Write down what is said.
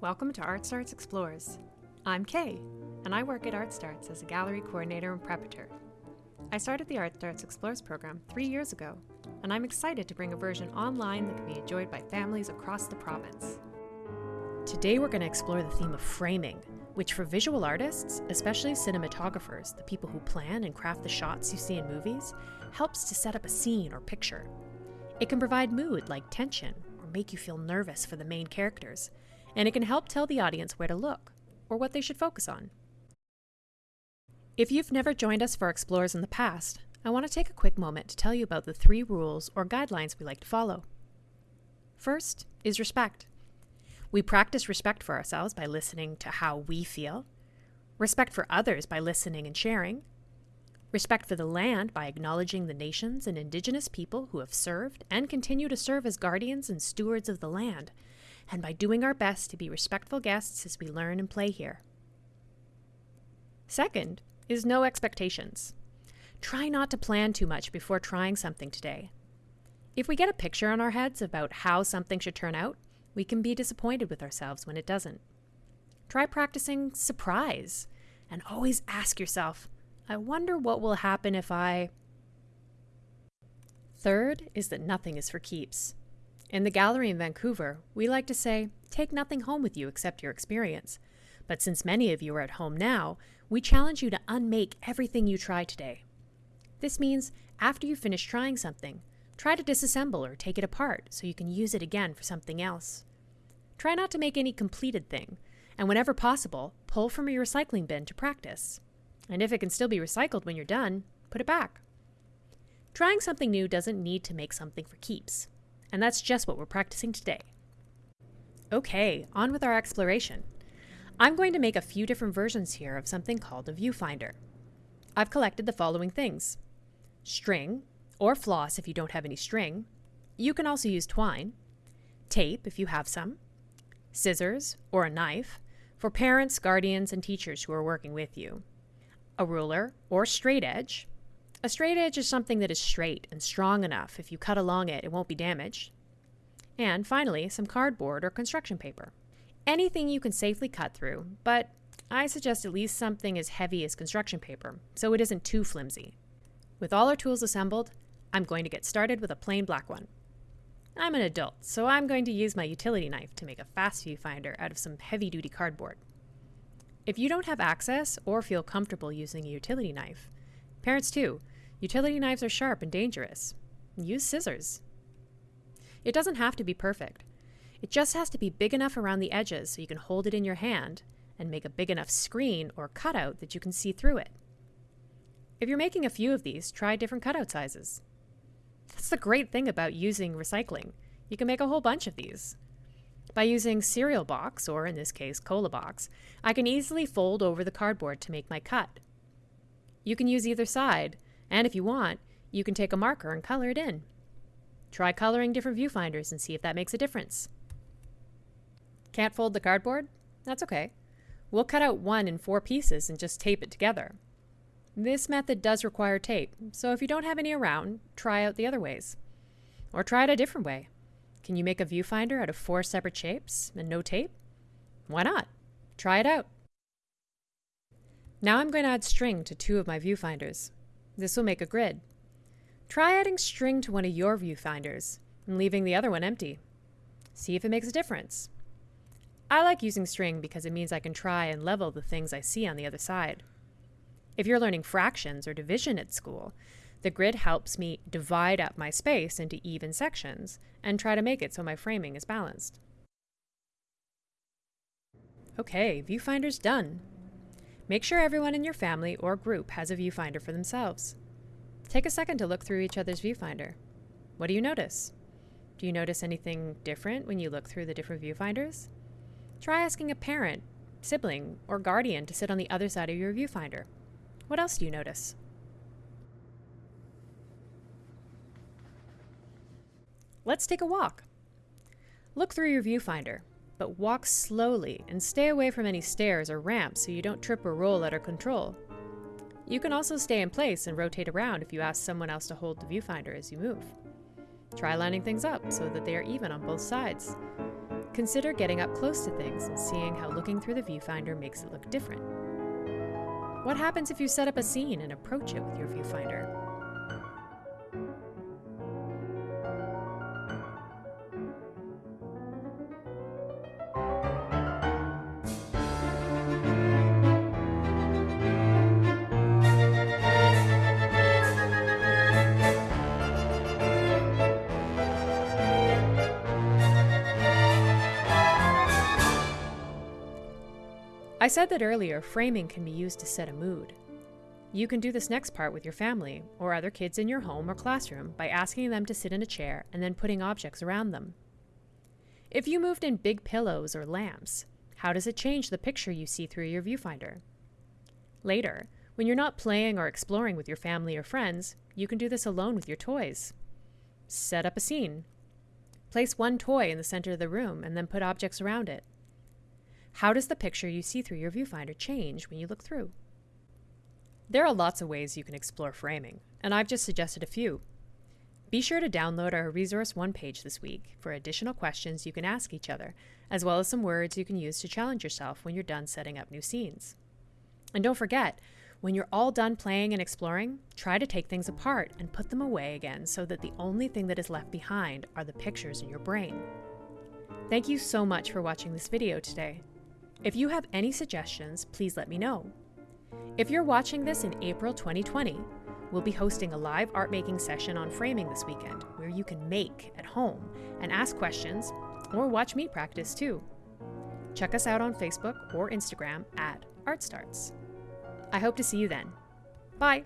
Welcome to Art Starts Explores. I'm Kay, and I work at Art Starts as a gallery coordinator and preparator. I started the Art Starts Explores program three years ago, and I'm excited to bring a version online that can be enjoyed by families across the province. Today we're going to explore the theme of framing, which for visual artists, especially cinematographers, the people who plan and craft the shots you see in movies, helps to set up a scene or picture. It can provide mood like tension or make you feel nervous for the main characters, and it can help tell the audience where to look or what they should focus on. If you've never joined us for Explorers in the past, I want to take a quick moment to tell you about the three rules or guidelines we like to follow. First is respect. We practice respect for ourselves by listening to how we feel, respect for others by listening and sharing, respect for the land by acknowledging the nations and indigenous people who have served and continue to serve as guardians and stewards of the land, and by doing our best to be respectful guests as we learn and play here. Second is no expectations. Try not to plan too much before trying something today. If we get a picture in our heads about how something should turn out, we can be disappointed with ourselves when it doesn't. Try practicing surprise and always ask yourself, I wonder what will happen if I. Third is that nothing is for keeps. In the gallery in Vancouver, we like to say, take nothing home with you except your experience. But since many of you are at home now, we challenge you to unmake everything you try today. This means after you finish trying something, try to disassemble or take it apart so you can use it again for something else. Try not to make any completed thing, and whenever possible, pull from your recycling bin to practice. And if it can still be recycled when you're done, put it back. Trying something new doesn't need to make something for keeps. And that's just what we're practicing today. Okay, on with our exploration. I'm going to make a few different versions here of something called a viewfinder. I've collected the following things. String, or floss if you don't have any string. You can also use twine. Tape if you have some. Scissors, or a knife, for parents, guardians, and teachers who are working with you a ruler, or straight edge. A straight edge is something that is straight and strong enough. If you cut along it, it won't be damaged. And finally, some cardboard or construction paper. Anything you can safely cut through, but I suggest at least something as heavy as construction paper, so it isn't too flimsy. With all our tools assembled, I'm going to get started with a plain black one. I'm an adult, so I'm going to use my utility knife to make a fast viewfinder out of some heavy duty cardboard. If you don't have access or feel comfortable using a utility knife, parents too, utility knives are sharp and dangerous. Use scissors. It doesn't have to be perfect. It just has to be big enough around the edges so you can hold it in your hand and make a big enough screen or cutout that you can see through it. If you're making a few of these, try different cutout sizes. That's the great thing about using recycling. You can make a whole bunch of these. By using cereal box, or in this case cola box, I can easily fold over the cardboard to make my cut. You can use either side, and if you want, you can take a marker and color it in. Try coloring different viewfinders and see if that makes a difference. Can't fold the cardboard? That's okay. We'll cut out one in four pieces and just tape it together. This method does require tape, so if you don't have any around, try out the other ways. Or try it a different way. Can you make a viewfinder out of four separate shapes and no tape? Why not? Try it out. Now I'm going to add string to two of my viewfinders. This will make a grid. Try adding string to one of your viewfinders and leaving the other one empty. See if it makes a difference. I like using string because it means I can try and level the things I see on the other side. If you're learning fractions or division at school, the grid helps me divide up my space into even sections and try to make it so my framing is balanced. Okay, viewfinder's done. Make sure everyone in your family or group has a viewfinder for themselves. Take a second to look through each other's viewfinder. What do you notice? Do you notice anything different when you look through the different viewfinders? Try asking a parent, sibling, or guardian to sit on the other side of your viewfinder. What else do you notice? Let's take a walk. Look through your viewfinder, but walk slowly and stay away from any stairs or ramps so you don't trip or roll out of control. You can also stay in place and rotate around if you ask someone else to hold the viewfinder as you move. Try lining things up so that they are even on both sides. Consider getting up close to things and seeing how looking through the viewfinder makes it look different. What happens if you set up a scene and approach it with your viewfinder? I said that earlier, framing can be used to set a mood. You can do this next part with your family or other kids in your home or classroom by asking them to sit in a chair and then putting objects around them. If you moved in big pillows or lamps, how does it change the picture you see through your viewfinder? Later, when you're not playing or exploring with your family or friends, you can do this alone with your toys. Set up a scene. Place one toy in the center of the room and then put objects around it. How does the picture you see through your viewfinder change when you look through? There are lots of ways you can explore framing, and I've just suggested a few. Be sure to download our Resource 1 page this week for additional questions you can ask each other, as well as some words you can use to challenge yourself when you're done setting up new scenes. And don't forget, when you're all done playing and exploring, try to take things apart and put them away again so that the only thing that is left behind are the pictures in your brain. Thank you so much for watching this video today. If you have any suggestions, please let me know. If you're watching this in April 2020, we'll be hosting a live art making session on framing this weekend where you can make at home and ask questions or watch me practice too. Check us out on Facebook or Instagram at ArtStarts. I hope to see you then. Bye!